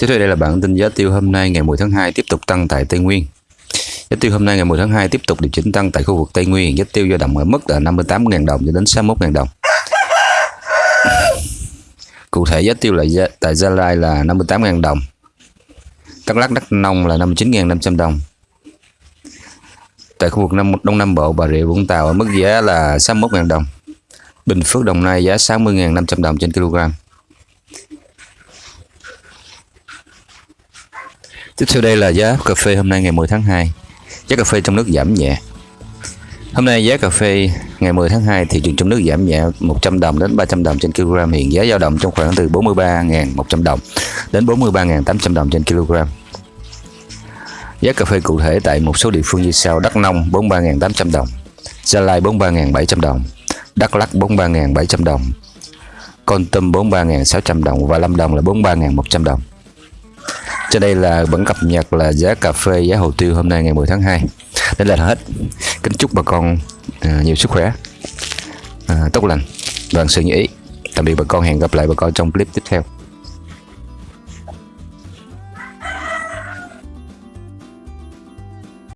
Tiếp theo đây là bản tin giá tiêu hôm nay ngày 10 tháng 2 tiếp tục tăng tại Tây Nguyên. Giá tiêu hôm nay ngày 10 tháng 2 tiếp tục điều chỉnh tăng tại khu vực Tây Nguyên. Giá tiêu dao động ở mức là 58.000 đồng cho đến 61.000 đồng. Cụ thể giá tiêu là giá, tại Gia Lai là 58.000 đồng. Đắk Lắk Đắk Nông là 59.500 đồng. Tại khu vực Nam, Đông Nam Bộ Bà Rịa Vũng Tàu ở mức giá là 61.000 đồng. Bình Phước Đồng Nai giá 60.500 đồng trên kg. Tiếp theo đây là giá cà phê hôm nay ngày 10 tháng 2. Giá cà phê trong nước giảm nhẹ. Hôm nay giá cà phê ngày 10 tháng 2 thị trường trong nước giảm nhẹ 100 đồng đến 300 đồng trên kg hiện giá dao động trong khoảng từ 43.100 đồng đến 43.800 đồng trên kg. Giá cà phê cụ thể tại một số địa phương như sau: Đắk Nông 43.800 đồng, Gia Lai 43.700 đồng, Đắk Lắk 43.700 đồng, Con Tum 43.600 đồng và Lâm Đồng là 43.100 đồng. Trên đây là vẫn cập nhật là giá cà phê, giá hồ tiêu hôm nay ngày 10 tháng 2. Đây là hết. Kính chúc bà con à, nhiều sức khỏe, à, tốt lành, vạn sự như ý. Tạm biệt bà con, hẹn gặp lại bà con trong clip tiếp theo.